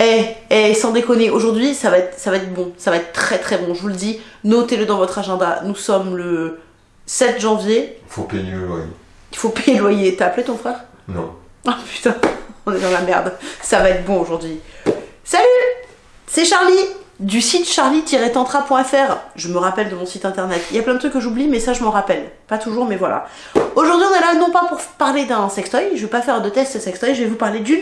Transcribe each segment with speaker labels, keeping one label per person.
Speaker 1: Eh, eh, sans déconner, aujourd'hui, ça va être, ça va être bon. Ça va être très très bon, je vous le dis. Notez-le dans votre agenda. Nous sommes le 7 janvier.
Speaker 2: Il faut payer le loyer.
Speaker 1: Il faut payer le loyer. T'as appelé ton frère?
Speaker 2: Non.
Speaker 1: Oh putain, on est dans la merde. Ça va être bon aujourd'hui. Salut C'est Charlie du site charlie-tantra.fr. Je me rappelle de mon site internet. Il y a plein de trucs que j'oublie, mais ça je m'en rappelle. Pas toujours, mais voilà. Aujourd'hui, on est là non pas pour parler d'un sextoy, je vais pas faire de test sextoy, je vais vous parler d'une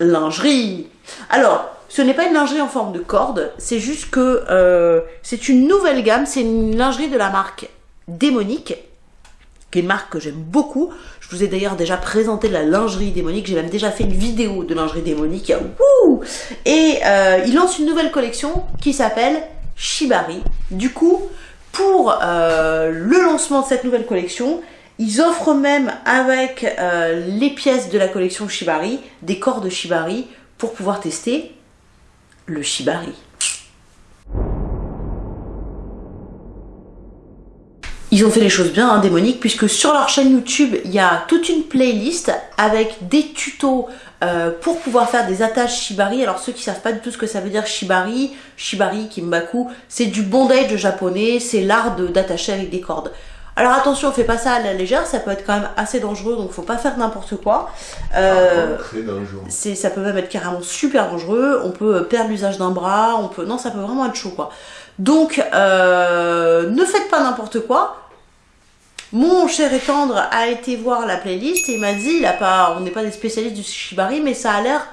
Speaker 1: lingerie. Alors, ce n'est pas une lingerie en forme de corde, c'est juste que euh, c'est une nouvelle gamme, c'est une lingerie de la marque Démonique, qui est une marque que j'aime beaucoup. Je vous ai d'ailleurs déjà présenté la lingerie démonique, j'ai même déjà fait une vidéo de lingerie démonique. Et euh, il lance une nouvelle collection qui s'appelle Shibari. Du coup, pour euh, le lancement de cette nouvelle collection, ils offrent même avec euh, les pièces de la collection Shibari, des corps de Shibari, pour pouvoir tester le Shibari. Ils ont fait les choses bien, hein, démoniques, puisque sur leur chaîne YouTube, il y a toute une playlist avec des tutos euh, pour pouvoir faire des attaches shibari. Alors ceux qui savent pas du tout ce que ça veut dire shibari, shibari, kimbaku, c'est du bondage japonais, c'est l'art d'attacher avec des cordes. Alors attention, on fait pas ça à la légère, ça peut être quand même assez dangereux, donc faut pas faire n'importe quoi.
Speaker 2: Euh, ah, très dangereux.
Speaker 1: Ça peut même être carrément super dangereux, on peut perdre l'usage d'un bras, on peut... Non, ça peut vraiment être chaud quoi. Donc, euh, ne faites pas n'importe quoi. Mon cher et tendre a été voir la playlist et il m'a dit, il a pas, on n'est pas des spécialistes du shibari, mais ça a l'air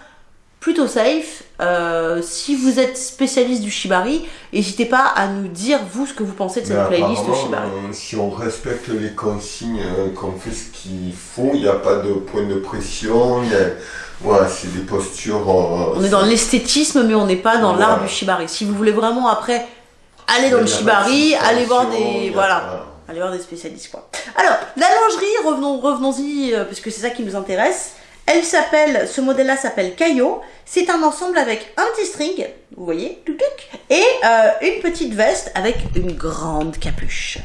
Speaker 1: plutôt safe. Euh, si vous êtes spécialiste du shibari, n'hésitez pas à nous dire vous ce que vous pensez de cette playlist shibari.
Speaker 2: Euh, si on respecte les consignes, euh, qu'on fait ce qu'il faut, il n'y a pas de point de pression, voilà, c'est des postures.
Speaker 1: on est dans l'esthétisme, mais on n'est pas dans l'art du shibari. Si vous voulez vraiment après aller dans le shibari, aller voir des voilà. Allez voir des spécialistes quoi. Alors, la lingerie, revenons, revenons-y, puisque c'est ça qui nous intéresse. Elle s'appelle, ce modèle-là s'appelle Caillot. C'est un ensemble avec un petit string, vous voyez, et euh, une petite veste avec une grande capuche.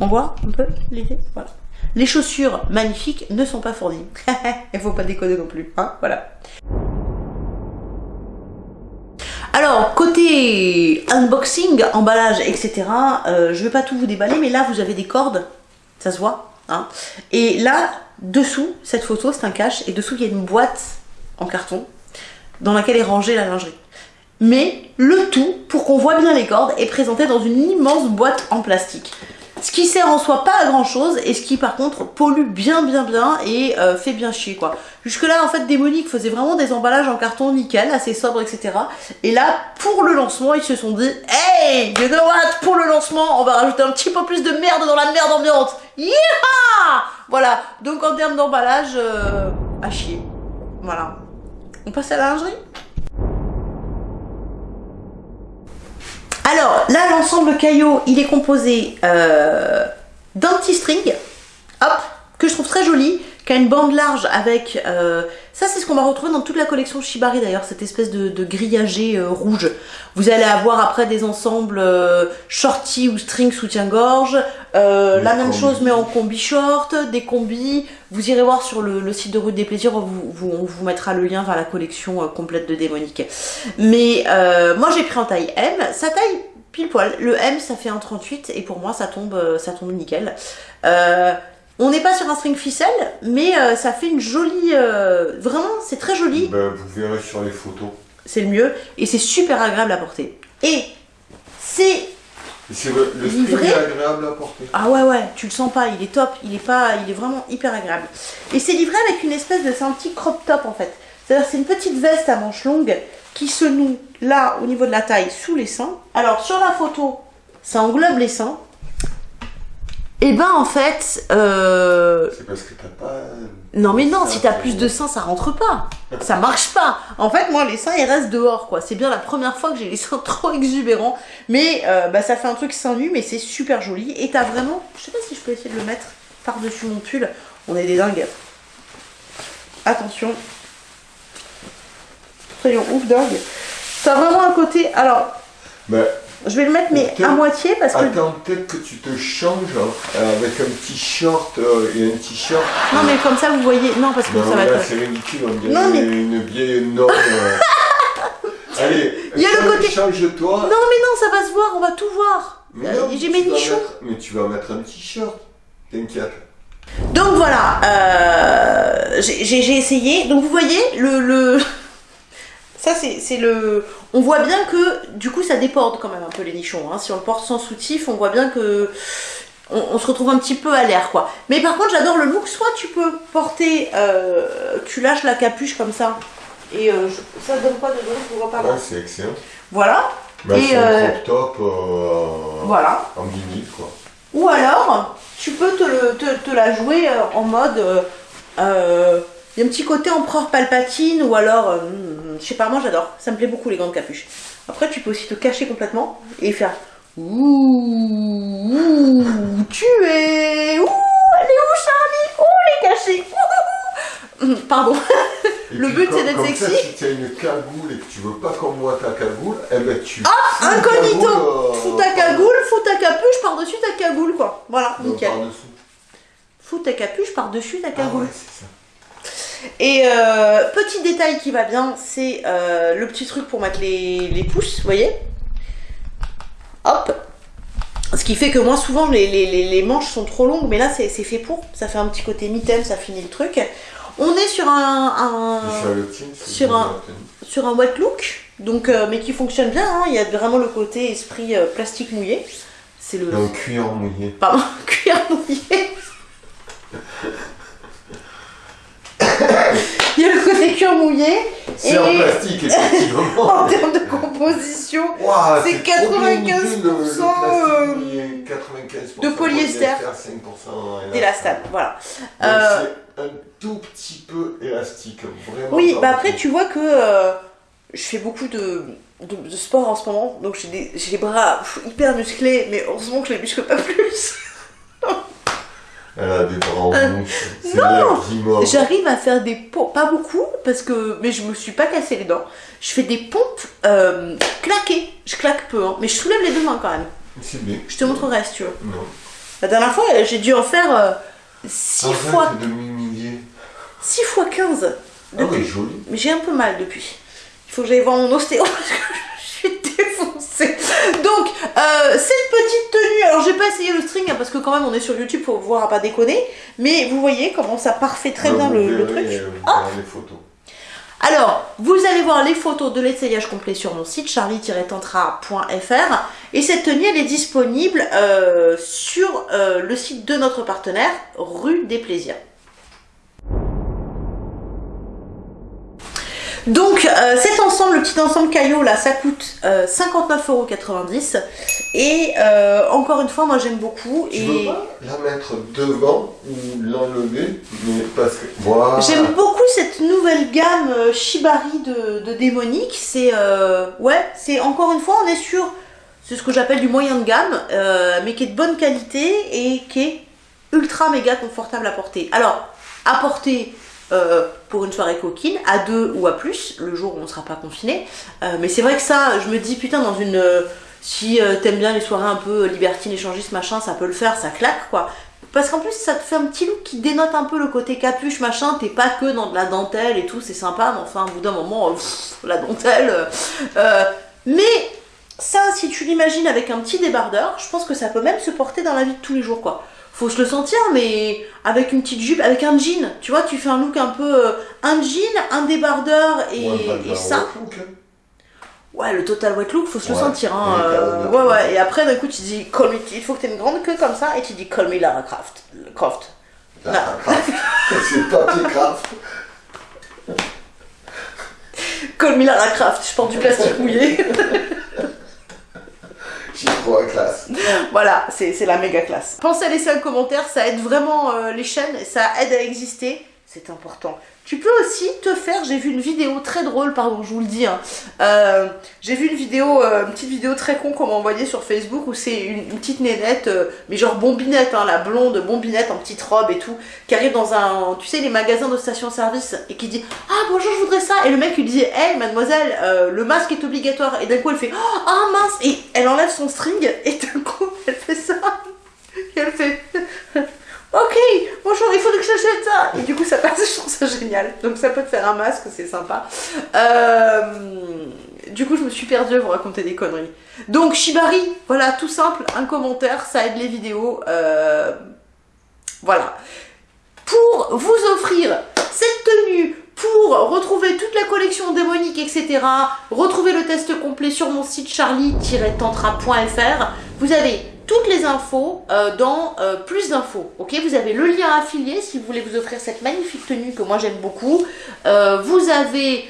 Speaker 1: On voit un peu l'idée? Voilà. Les chaussures magnifiques ne sont pas fournies. Il faut pas déconner non plus, hein Voilà. Alors, côté unboxing, emballage, etc., euh, je vais pas tout vous déballer, mais là, vous avez des cordes, ça se voit, hein Et là, Dessous, cette photo, c'est un cache, et dessous, il y a une boîte en carton dans laquelle est rangée la lingerie. Mais le tout, pour qu'on voit bien les cordes, est présenté dans une immense boîte en plastique. Ce qui sert en soi pas à grand chose et ce qui par contre pollue bien bien bien et euh, fait bien chier quoi. Jusque là en fait Démonique faisait vraiment des emballages en carton nickel, assez sobre etc. Et là pour le lancement ils se sont dit Hey you know what? Pour le lancement on va rajouter un petit peu plus de merde dans la merde ambiante. Yeah Voilà donc en termes d'emballage euh, à chier. Voilà. On passe à la lingerie? Alors, là, l'ensemble caillot, il est composé euh, d'un petit string, que je trouve très joli, qui a une bande large avec... Euh, ça, c'est ce qu'on va retrouver dans toute la collection Shibari d'ailleurs, cette espèce de, grillagé euh, rouge. Vous allez avoir après des ensembles shorty ou string soutien-gorge, la même chose mais en combi short, des combis. Vous irez voir sur le, site de Rue des Plaisirs, on vous mettra le lien vers la collection complète de Démonique. Mais moi j'ai pris en taille M, sa taille pile poil. Le M ça fait un 38 et pour moi ça tombe, ça tombe nickel. On n'est pas sur un string ficelle, mais euh, ça fait une jolie... Euh, vraiment, c'est très joli.
Speaker 2: Ben, vous verrez sur les photos.
Speaker 1: C'est le mieux. Et c'est super agréable à porter. Et c'est...
Speaker 2: C'est le, string est agréable à porter.
Speaker 1: Ah ouais, ouais, tu le sens pas, il est top, il est pas, il est vraiment hyper agréable. Et c'est livré avec une espèce de, c'est un petit crop top en fait. C'est-à-dire c'est une petite veste à manches longues qui se noue là au niveau de la taille sous les seins. Alors sur la photo, ça englobe les seins. Et eh ben en fait...
Speaker 2: Euh... C'est parce que t'as pas...
Speaker 1: Non mais non, si t'as plus de seins, ça rentre pas. ça marche pas. En fait, moi, les seins, ils restent dehors, quoi. C'est bien la première fois que j'ai les seins trop exubérants. Mais euh, bah, ça fait un truc seins nu, mais c'est super joli. Et t'as vraiment... Je sais pas si je peux essayer de le mettre par-dessus mon pull. On est des dingues. Attention. Soyons ouf dingue. T'as vraiment un côté... Alors...
Speaker 2: Bah,
Speaker 1: je vais le mettre mais à moitié parce que...
Speaker 2: Attends, peut-être que tu te changes euh, avec un t-shirt euh, et un t-shirt.
Speaker 1: Non mais comme ça vous voyez... Non parce que ça va
Speaker 2: être... c'est ridicule, on dirait non, mais... une vieille norme. Euh. Allez,
Speaker 1: Il y a le
Speaker 2: change-
Speaker 1: côté-
Speaker 2: change-toi.
Speaker 1: Non, mais non, ça va se voir, on va tout voir.
Speaker 2: Mais
Speaker 1: Euh,
Speaker 2: non,
Speaker 1: J'ai mes nichons.
Speaker 2: mettre- Mais tu vas mettre un t-shirt. T'inquiète.
Speaker 1: Donc voilà, euh, j'ai j'ai- j'ai essayé. Donc vous voyez, le. le... Ça, c'est le. On voit bien que du coup, ça déborde quand même un peu les nichons. hein. Si on le porte sans soutif, on voit bien que. On, on se retrouve un petit peu à l'air quoi. Mais par contre, j'adore le look. Soit tu peux porter. euh, tu lâches la capuche comme ça. Et euh, je- ça donne quoi dedans Je vois pas.
Speaker 2: Ouais, c'est excellent.
Speaker 1: Voilà.
Speaker 2: Bah,
Speaker 1: Et,
Speaker 2: c'est
Speaker 1: euh,
Speaker 2: un crop top
Speaker 1: Voilà.
Speaker 2: en vinyle, quoi.
Speaker 1: Ou alors, tu peux te, le- te, te la jouer en mode. Il y a un petit côté empereur palpatine, ou alors. euh, hmm, je sais pas, moi j'adore. Ça me plaît beaucoup les grandes capuches. Après, tu peux aussi te cacher complètement et faire. Ouh, ouh, tu es. Ouh, elle est où Charlie? Oh, elle est cachée. Ouh, ouh, ouh. Pardon. Le but, c'est d'être
Speaker 2: comme ça,
Speaker 1: sexy.
Speaker 2: si tu as une cagoule et que tu veux pas qu'on voit ta cagoule, eh ben tu.
Speaker 1: Ah,
Speaker 2: fous une
Speaker 1: incognito.
Speaker 2: euh,
Speaker 1: Fous ta cagoule, fous ta capuche par-dessus ta cagoule, quoi. Voilà,
Speaker 2: non,
Speaker 1: nickel.
Speaker 2: par-dessous.
Speaker 1: Fous ta capuche par-dessus ta
Speaker 2: Ah
Speaker 1: cagoule.
Speaker 2: ouais, c'est ça.
Speaker 1: Et euh, petit détail qui va bien, c'est euh, le petit truc pour mettre les, les pouces, vous voyez? Hop Ce qui fait que moi, souvent, les, les- les- manches sont trop longues, mais là, c'est fait pour. Ça fait un petit côté mitaine, ça finit le truc. On est sur un, un-
Speaker 2: sur
Speaker 1: un- sur un wet look, donc, euh, mais qui fonctionne bien. hein. Il y a vraiment le côté esprit euh, plastique mouillé. C'est le...
Speaker 2: Le cuir mouillé.
Speaker 1: Pardon, cuir mouillé. Il y a le côté cuir mouillé.
Speaker 2: C'est en plastique, effectivement.
Speaker 1: En termes de composition, c'est
Speaker 2: trop bien
Speaker 1: 95%
Speaker 2: idée, le- le plastique
Speaker 1: euh,
Speaker 2: mouillé, 95%
Speaker 1: de polyester.
Speaker 2: 5%
Speaker 1: d'élastane. Voilà.
Speaker 2: Donc
Speaker 1: Euh,
Speaker 2: c'est un tout petit peu élastique, vraiment.
Speaker 1: Oui, bah après, tu vois que euh, je fais beaucoup de, de, de sport en ce moment, donc j'ai les bras hyper musclés, mais heureusement que je les muscle pas plus.
Speaker 2: Elle a des bras en
Speaker 1: Euh, non. J'arrive à faire des pompes, pas beaucoup, parce que, mais je me suis pas cassé les dents. Je fais des pompes euh, claquées. Je claque peu, hein, mais je soulève les deux mains quand même.
Speaker 2: C'est bien.
Speaker 1: Je te montrerai si tu veux.
Speaker 2: Non.
Speaker 1: La dernière fois, euh, j'ai dû en faire 6
Speaker 2: Arrête
Speaker 1: fois,
Speaker 2: de m'humilier.
Speaker 1: 6 fois 15
Speaker 2: Ah
Speaker 1: depuis.
Speaker 2: joli.
Speaker 1: Mais j'ai un peu mal depuis. Il faut que j'aille voir mon ostéo parce que je suis défoncée. Donc, euh, cette petite tenue, alors j'ai pas essayé le string hein, parce que quand même on est sur YouTube pour voir à pas déconner, mais vous voyez comment ça parfait très bien le, truc.
Speaker 2: euh, les photos.
Speaker 1: Alors, vous allez voir les photos de l'essayage complet sur mon site charlie-tantra.fr et cette tenue elle est disponible euh, sur euh, le site de notre partenaire, rue des Plaisirs. Donc euh, cet ensemble, le petit ensemble caillot là, ça coûte euh, 59,90€ et euh, encore une fois moi j'aime beaucoup
Speaker 2: Tu
Speaker 1: et
Speaker 2: veux pas la mettre devant ou l'enlever Mais parce que. Voilà.
Speaker 1: J'aime beaucoup cette nouvelle gamme euh, Shibari de, de démonique. C'est euh, ouais, c'est encore une fois on est sur c'est ce que j'appelle du moyen de gamme, euh, mais qui est de bonne qualité et qui est ultra méga confortable à porter. Alors à porter euh, pour une soirée coquine, à deux ou à plus, le jour où on ne sera pas confiné. Euh, mais c'est vrai que ça, je me dis putain dans une euh, si t'aimes bien les soirées un peu libertines, échangistes, machin, ça peut le faire, ça claque quoi. Parce qu'en plus, ça te fait un petit look qui dénote un peu le côté capuche, machin. T'es pas que dans de la dentelle et tout, c'est sympa, mais enfin, au bout d'un moment, la dentelle. mais ça, si tu l'imagines avec un petit débardeur, je pense que ça peut même se porter dans la vie de tous les jours, quoi. Faut se le sentir, mais avec une petite jupe, avec un jean. Tu vois, tu fais un look un peu. euh, un jean, un débardeur et, et ça.
Speaker 2: look, hein.
Speaker 1: Ouais, le total wet look, faut se le sentir. Hein. Euh, ouais, ouais. Et après, d'un coup, tu dis, call me, il faut que tu aies une grande queue comme ça, et tu dis, call me Lara Croft. Croft.
Speaker 2: Craft. C'est papier craft.
Speaker 1: Call me Lara Croft. Je porte du plastique mouillé.
Speaker 2: Classe.
Speaker 1: voilà, c'est c'est la méga classe. Pensez à laisser un commentaire, ça aide vraiment euh, les chaînes, ça aide à exister. C'est important. Tu peux aussi te faire, j'ai vu une vidéo très drôle, pardon, je vous le dis. hein. Euh, j'ai vu une vidéo, euh, une petite vidéo très con qu'on m'a envoyée sur Facebook où c'est une, petite nénette, euh, mais genre bombinette, hein, la blonde bombinette en petite robe et tout, qui arrive dans un, tu sais, les magasins de station-service et qui dit Ah bonjour, je voudrais ça. Et le mec lui dit Hey mademoiselle, le masque est obligatoire. Et d'un coup elle fait Oh ah, mince Et elle enlève son string et d'un coup elle fait ça. Et elle fait Ok, bonjour, il faudrait que j'achète ça. Et du coup, ça passe, je trouve ça génial. Donc, ça peut te faire un masque, c'est sympa. Euh, Du coup, je me suis perdue à vous raconter des conneries. Donc, Shibari, voilà, tout simple, un commentaire, ça aide les vidéos. Euh, Voilà. Pour vous offrir cette tenue, pour retrouver toute la collection démonique, etc., retrouver le test complet sur mon site charlie-tantra.fr, vous avez toutes les infos euh, dans euh, plus d'infos. Ok, vous avez le lien affilié si vous voulez vous offrir cette magnifique tenue que moi j'aime beaucoup. Euh, vous avez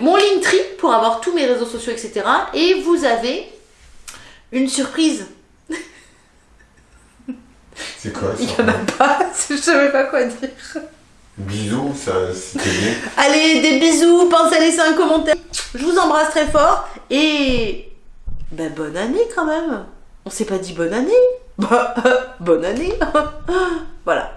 Speaker 1: mon Linktree pour avoir tous mes réseaux sociaux, etc. Et vous avez une surprise.
Speaker 2: C'est quoi
Speaker 1: Il
Speaker 2: ça
Speaker 1: n'y en a pas, je savais pas quoi dire.
Speaker 2: Bisous, ça c'était bien.
Speaker 1: Allez, des bisous, pensez à laisser un commentaire. Je vous embrasse très fort et ben bonne année quand même. On s'est pas dit bonne année. Bah, bonne année. voilà.